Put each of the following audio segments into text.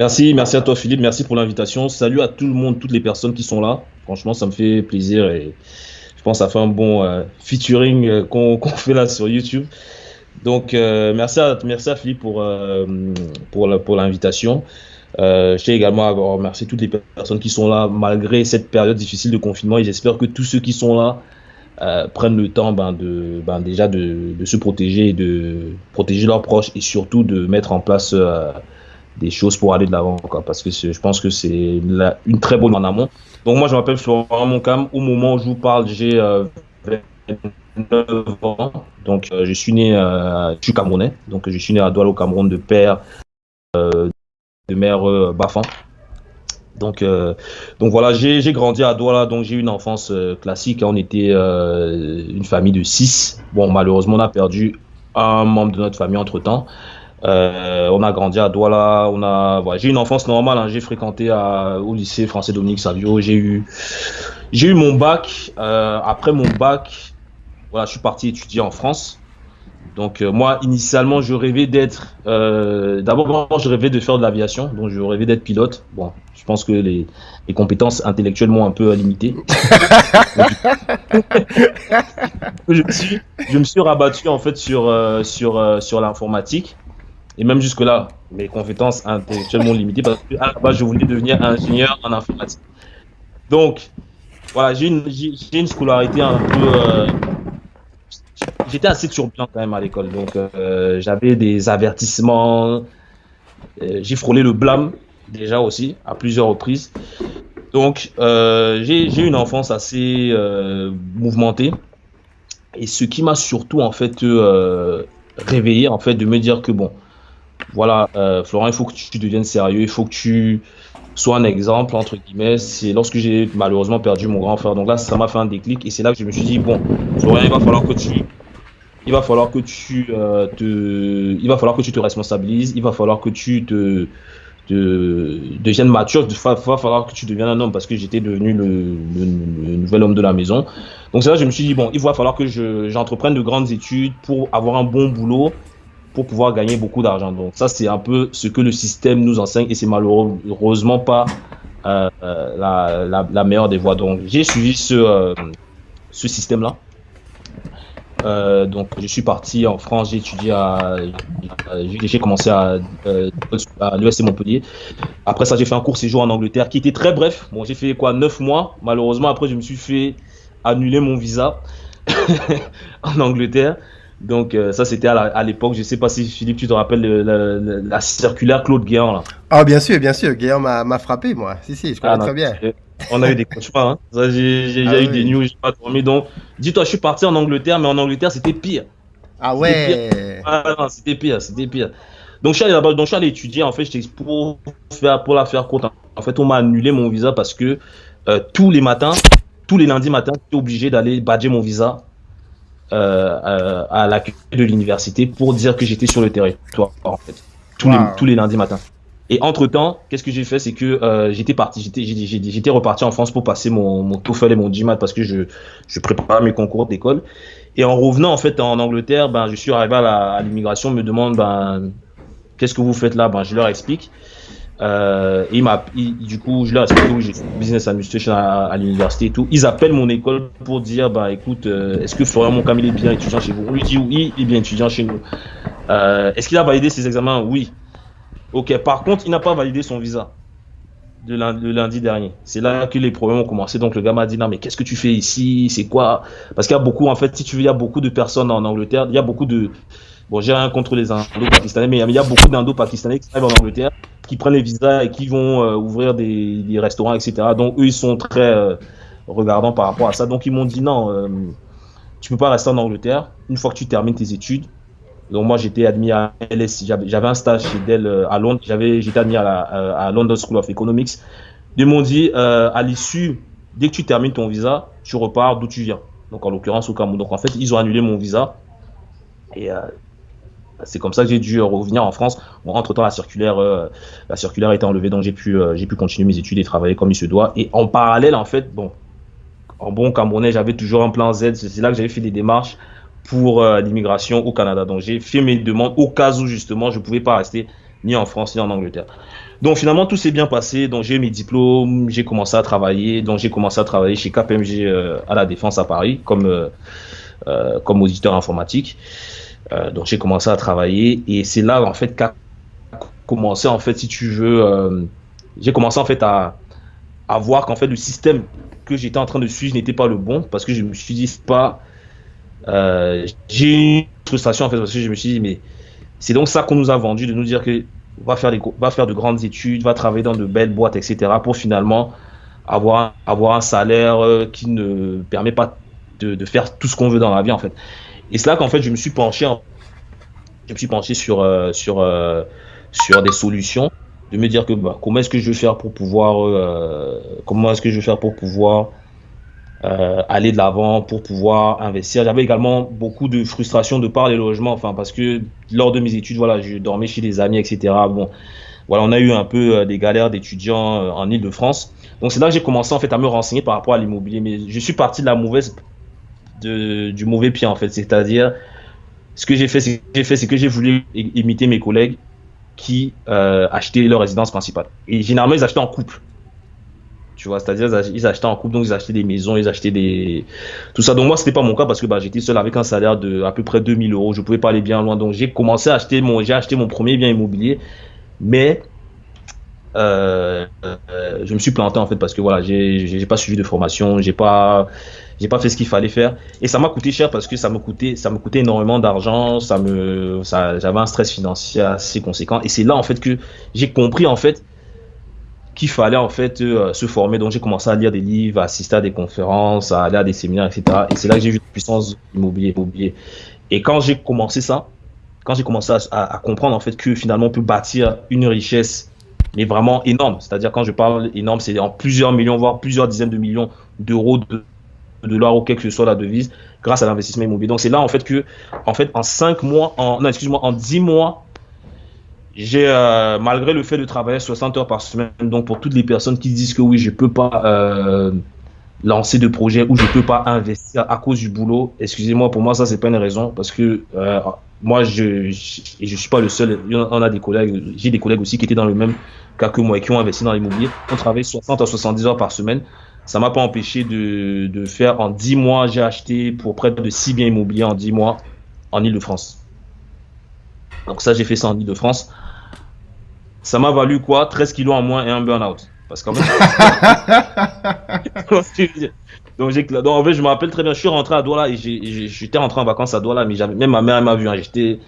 Merci, merci à toi Philippe, merci pour l'invitation. Salut à tout le monde, toutes les personnes qui sont là. Franchement, ça me fait plaisir et je pense que ça fait un bon euh, featuring euh, qu'on fait là sur YouTube. Donc, euh, merci, à, merci Philippe pour, pour, pour l'invitation. je tiens également à remercier toutes les personnes qui sont là malgré cette période difficile de confinement et j'espère que tous ceux qui sont là prennent le temps ben, de, ben, déjà de, se protéger et de protéger leurs proches et surtout de mettre en place des choses pour aller de l'avant, parce que je pense que c'est une très bonne en amont. Donc moi, je m'appelle Florent Moncam. Au moment où je vous parle, j'ai 29 euh, ans. Donc euh, je suis né, euh, je suis camerounais. Donc je suis né à Douala au Cameroun de père, de mère Bafan. Donc, donc voilà, j'ai grandi à Douala, donc j'ai eu une enfance classique. On était une famille de six. Bon, malheureusement, on a perdu un membre de notre famille entre temps. Euh, on a grandi à Douala, on a, j'ai eu une enfance normale. Hein. j'ai fréquenté à, au lycée français Dominique Savio. J'ai eu, j'ai eu mon bac. Euh, après mon bac, voilà, je suis parti étudier en France. Donc euh, moi, initialement, je rêvais d'être. Euh, D'abord, je rêvais de faire de l'aviation. Donc je rêvais d'être pilote. Bon, je pense que les, les compétences intellectuelles m'ont un peu limité. je, me suis, je me suis rabattu en fait sur euh, sur euh, sur l'informatique. Et même jusque-là, mes compétences intellectuellement limitées parce que à la base, je voulais devenir ingénieur en informatique. Donc, voilà, j'ai une, une, scolarité un peu. Euh, j'étais assez turbulent quand même à l'école. Donc, euh, j'avais des avertissements. Euh, j'ai frôlé le blâme déjà aussi à plusieurs reprises. Donc, j'ai une enfance assez mouvementée. Et ce qui m'a surtout en fait réveillé, en fait, de me dire que bon, voilà, euh, Florent, il faut que tu deviennes sérieux, il faut que tu sois un exemple, entre guillemets. C'est lorsque j'ai malheureusement perdu mon grand frère. Donc là, ça m'a fait un déclic et c'est là que je me suis dit, bon, Florent, il va falloir que tu, il va falloir que tu euh, te, il va falloir que tu te responsabilises, il va falloir que tu te, te deviennes mature, il va, falloir que tu deviennes un homme parce que j'étais devenu le, nouvel homme de la maison. Donc c'est là que je me suis dit, bon, il va falloir que j'entreprenne de grandes études pour avoir un bon boulot pour pouvoir gagner beaucoup d'argent. Donc ça, c'est un peu ce que le système nous enseigne et c'est malheureusement pas euh, euh, la, meilleure des voies. Donc j'ai suivi ce, euh, ce système-là. donc je suis parti en France, j'ai étudié à, j'ai commencé à, à l'USC Montpellier. Après ça, j'ai fait un court séjour en Angleterre qui était très bref. Bon, j'ai fait quoi, neuf mois. Malheureusement, après, je me suis fait annuler mon visa en Angleterre. Donc euh, ça c'était à l'époque, je sais pas si Philippe tu te rappelles la, circulaire Claude Guéant là. Ah bien sûr, bien sûr, Guéant m'a frappé moi. Si si, je connais ah, très bien. On a eu des cauchemars, hein. j'ai ah eu des news, j'ai pas dormi. Donc dis-toi, je suis parti en Angleterre, mais en Angleterre c'était pire. Ah ouais. Ah, c'était pire, c'était pire. Donc je suis allé là-bas, donc je suis allé étudier en fait, pour faire pour la faire courte. En fait, on m'a annulé mon visa parce que euh, tous les matins, tous les lundis matins, j'étais obligé d'aller badger mon visa euh, euh, à l'accueil de l'université pour dire que j'étais sur le territoire, en fait, tous, les, tous les lundis matins. Et entre temps, qu'est-ce que j'ai fait, c'est que euh, j'étais parti, j'étais, j'étais reparti en France pour passer mon, mon TOEFL et mon GMAT parce que je, je préparais mes concours d'école. Et en revenant en fait en Angleterre, ben je suis arrivé à l'immigration, me demande ben qu'est-ce que vous faites là, ben je leur explique. Euh, il m'a, du coup, je l'ai où j'ai business administration à, l'université et tout. Ils appellent mon école pour dire, bah écoute, euh, est-ce que Florian Moncam il est bien étudiant chez vous? On lui dit oui, il est bien étudiant chez nous. Euh, est-ce qu'il a validé ses examens? Oui. Ok. Par contre, il n'a pas validé son visa de lundi, le lundi dernier. C'est là que les problèmes ont commencé. Donc le gars m'a dit non mais qu'est-ce que tu fais ici? C'est quoi? Parce qu'il y a beaucoup, en fait, si tu veux, il y a beaucoup de personnes en Angleterre. Il y a beaucoup de Bon, j'ai rien contre les Indo-Pakistanais, mais il y a beaucoup d'Indo-Pakistanais qui arrivent en Angleterre, qui prennent les visas et qui vont euh, ouvrir des, restaurants, etc. Donc, eux, ils sont très euh, regardants par rapport à ça. Donc, ils m'ont dit non, euh, tu peux pas rester en Angleterre une fois que tu termines tes études. Donc, moi, j'étais admis à LSI. J'avais un stage chez Dell à Londres. J'étais admis à, la, à London School of Economics. Ils m'ont dit, à l'issue, dès que tu termines ton visa, tu repars d'où tu viens. Donc, en l'occurrence, au Cameroun. Donc, en fait, ils ont annulé mon visa. Et c'est comme ça que j'ai dû revenir en France. Entre temps, la circulaire, euh, la circulaire été enlevée, donc j'ai pu, euh, j'ai pu continuer mes études et travailler comme il se doit. Et en parallèle, en fait, bon, en bon Camerounais, j'avais toujours un plan Z. C'est là que j'avais fait des démarches pour euh, l'immigration au Canada. Donc j'ai fait mes demandes au cas où justement je pouvais pas rester ni en France ni en Angleterre. Donc finalement tout s'est bien passé. Donc j'ai mes diplômes, j'ai commencé à travailler. Donc j'ai commencé à travailler chez KPMG euh, à la Défense à Paris comme euh, euh, comme auditeur informatique. Donc j'ai commencé à travailler et c'est là en fait qu'a commencé en fait si tu veux, j'ai commencé en fait à voir qu'en fait le système que j'étais en train de suivre n'était pas le bon parce que je me suis dit pas j'ai eu une frustration en fait parce que je me suis dit mais c'est donc ça qu'on nous a vendu de nous dire que va faire, des, va faire de grandes études, va travailler dans de belles boîtes, etc. pour finalement avoir, avoir un salaire euh, qui ne permet pas de, de faire tout ce qu'on veut dans la vie en fait. Et c'est là qu'en fait je me suis penché, je me suis penché sur, euh, sur, euh, sur des solutions, de me dire que bah, comment est-ce que je vais faire pour pouvoir, comment est-ce que je vais faire pour pouvoir euh, aller de l'avant pour pouvoir investir. J'avais également beaucoup de frustration de par les logements, enfin parce que lors de mes études, voilà, je dormais chez des amis, etc. Bon, voilà, on a eu un peu euh, des galères d'étudiants euh, en Ile-de-France. Donc c'est là que j'ai commencé en fait à me renseigner par rapport à l'immobilier. Mais je suis parti de la mauvaise, du mauvais pied en fait, c'est-à-dire ce que j'ai fait, c'est que j'ai voulu imiter mes collègues qui euh, achetaient leur résidence principale. Et généralement, ils achetaient en couple. Tu vois, c'est-à-dire ils achetaient en couple, donc ils achetaient des maisons, ils achetaient des tout ça. Donc moi c'était pas mon cas parce que bah, j'étais seul avec un salaire de à peu près 2000 euros, je pouvais pas aller bien loin. Donc j'ai commencé à acheter mon acheté mon premier bien immobilier, mais euh, euh, je me suis planté en fait parce que voilà j'ai j'ai pas suivi de formation, j'ai pas j'ai pas fait ce qu'il fallait faire et ça m'a coûté cher parce que ça me coûtait ça me coûtait énormément d'argent, ça me ça j'avais un stress financier assez conséquent et c'est là en fait que j'ai compris en fait qu'il fallait en fait euh, se former. Donc j'ai commencé à lire des livres, à assister à des conférences, à aller à des séminaires, etc. Et c'est là que j'ai vu la puissance immobilier, immobilier. Et quand j'ai commencé ça, quand j'ai commencé à, comprendre en fait que finalement on peut bâtir une richesse, mais vraiment énorme. C'est-à-dire quand je parle énorme, c'est en plusieurs millions, voire plusieurs dizaines de millions d'euros de dollars ou quelle que soit la devise grâce à l'investissement immobilier. Donc c'est là en fait que, en fait, en cinq mois, en, non, excuse-moi, en dix mois, j'ai, euh, malgré le fait de travailler 60 heures par semaine, donc pour toutes les personnes qui disent que oui, je peux pas euh, lancer de projet ou je peux pas investir à cause du boulot, excusez-moi, pour moi ça c'est pas une raison parce que euh, moi je, je je suis pas le seul. On a des collègues, j'ai des collègues aussi qui étaient dans le même cas que moi et qui ont investi dans l'immobilier. On travaille 60 à 70 heures par semaine. Ça m'a pas empêché de, de faire en 10 mois, j'ai acheté pour près de 6 biens immobiliers en 10 mois en Ile-de-France. Donc ça, j'ai fait ça en Ile-de-France. Ça m'a valu quoi? 13 kilos en moins et un burn-out. Parce qu'en fait... donc, donc, en fait, je me rappelle très bien, je suis rentré à Douala et j'étais rentré en vacances à Douala, mais même ma mère m'a vu. Hein, j'étais,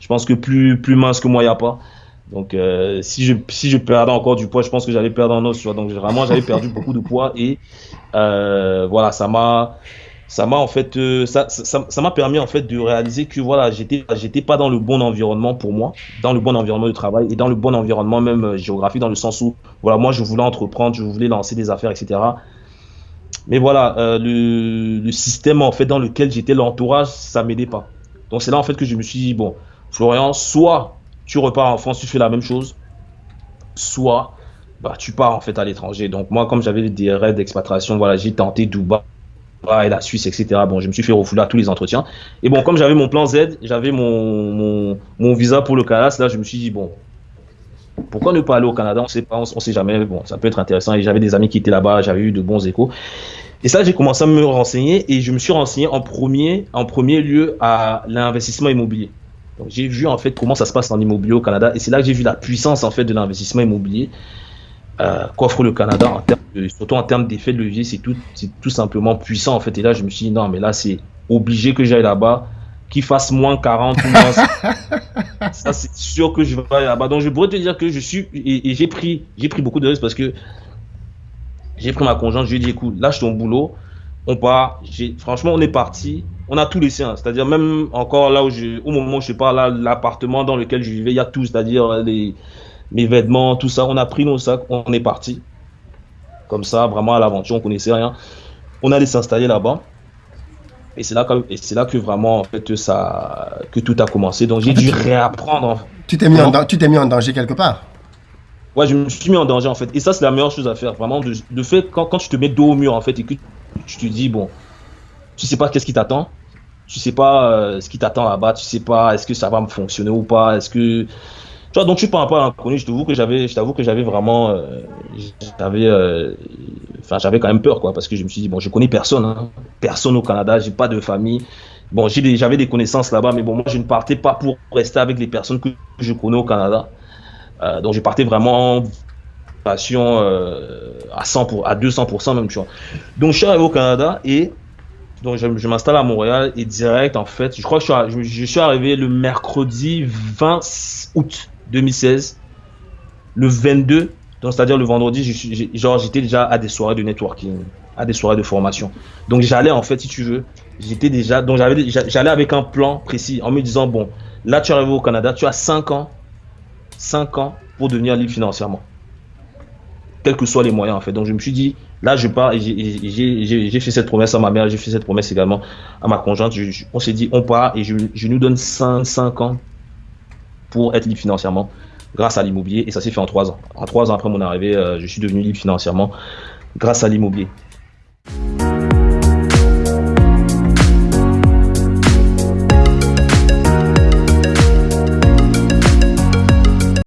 je pense que plus, plus mince que moi, il n'y a pas. Donc, euh, si, je, si je perdais encore du poids, je pense que j'allais perdre en os. Donc, vraiment, j'avais perdu beaucoup de poids et euh, voilà, ça m'a ça m'a en fait euh, ça ça m'a permis en fait de réaliser que voilà j'étais j'étais pas dans le bon environnement pour moi dans le bon environnement de travail et dans le bon environnement même euh, géographique dans le sens où voilà moi je voulais entreprendre je voulais lancer des affaires etc mais voilà le, le, système en fait dans lequel j'étais l'entourage ça m'aidait pas donc c'est là en fait que je me suis dit bon Florian soit tu repars en France tu fais la même chose soit bah, tu pars en fait à l'étranger donc moi comme j'avais des rêves d'expatriation voilà j'ai tenté Dubaï et la Suisse, etc. Bon, je me suis fait refouler à tous les entretiens. Et bon, comme j'avais mon plan Z, j'avais mon, mon, visa pour le Canada, là, je me suis dit, bon, pourquoi ne pas aller au Canada? On sait pas, on, sait jamais. Bon, ça peut être intéressant. Et j'avais des amis qui étaient là-bas, j'avais eu de bons échos. Et ça, j'ai commencé à me renseigner et je me suis renseigné en premier, en premier lieu à l'investissement immobilier. J'ai vu en fait comment ça se passe en immobilier au Canada et c'est là que j'ai vu la puissance en fait de l'investissement immobilier euh, qu'offre le Canada, en termes surtout en termes d'effet de levier, c'est tout, tout simplement puissant en fait. Et là, je me suis dit, non, mais là, c'est obligé que j'aille là-bas, qu'il fasse moins 40 ou moins. ça, c'est sûr que je vais aller là-bas. Donc, je pourrais te dire que je suis, et, j'ai pris, j'ai pris beaucoup de risques parce que j'ai pris ma conjointe, je lui ai dit, écoute, lâche ton boulot, on part. Franchement, on est parti. On a tout laissé, hein. c'est-à-dire même encore là où je, au moment où je parle, l'appartement dans lequel je vivais, il y a tout, c'est-à-dire les, mes vêtements, tout ça. On a pris nos sacs, on est parti. Comme ça, vraiment à l'aventure, on connaissait rien. On allait s'installer là-bas. Et c'est là, que, et c'est là que vraiment, en fait, ça, que tout a commencé. Donc, j'ai dû réapprendre. Tu t'es mis, en, tu t'es mis en danger quelque part? Ouais, je me suis mis en danger, en fait. Et ça, c'est la meilleure chose à faire. Vraiment, de, de fait, quand, quand tu te mets dos au mur, en fait, et que tu te dis, bon, tu sais pas qu'est-ce qui t'attend. Tu sais pas euh, ce qui t'attend là-bas. Tu sais pas est-ce que ça va me fonctionner ou pas? Est-ce que Tu vois, donc tu parles pas inconnu, je t'avoue que j'avais, je t'avoue que j'avais vraiment, euh, j'avais, euh, enfin, j'avais quand même peur, quoi, parce que je me suis dit, bon, je connais personne, hein, personne au Canada, j'ai pas de famille. Bon, j'avais des connaissances là-bas, mais bon, moi, je ne partais pas pour rester avec les personnes que je connais au Canada. Donc, je partais vraiment passion à 100 pour, à 200% même, tu vois. Donc, je suis arrivé au Canada et donc je, m'installe à Montréal et direct, en fait, je crois que je suis, je suis arrivé le mercredi 20 août 2016. Le 22, donc c'est-à-dire le vendredi, genre j'étais déjà à des soirées de networking, à des soirées de formation. Donc j'allais en fait, si tu veux, j'étais déjà, donc j'avais, j'allais avec un plan précis en me disant bon, là tu arrives au Canada, tu as 5 ans, 5 ans pour devenir libre financièrement, quels que soient les moyens en fait. Donc je me suis dit là je pars j'ai fait cette promesse à ma mère, j'ai fait cette promesse également à ma conjointe. on s'est dit on part et je, nous donne 5, 5 ans pour être libre financièrement grâce à l'immobilier et ça s'est fait en trois ans. En trois ans après mon arrivée, euh, je suis devenu libre financièrement grâce à l'immobilier.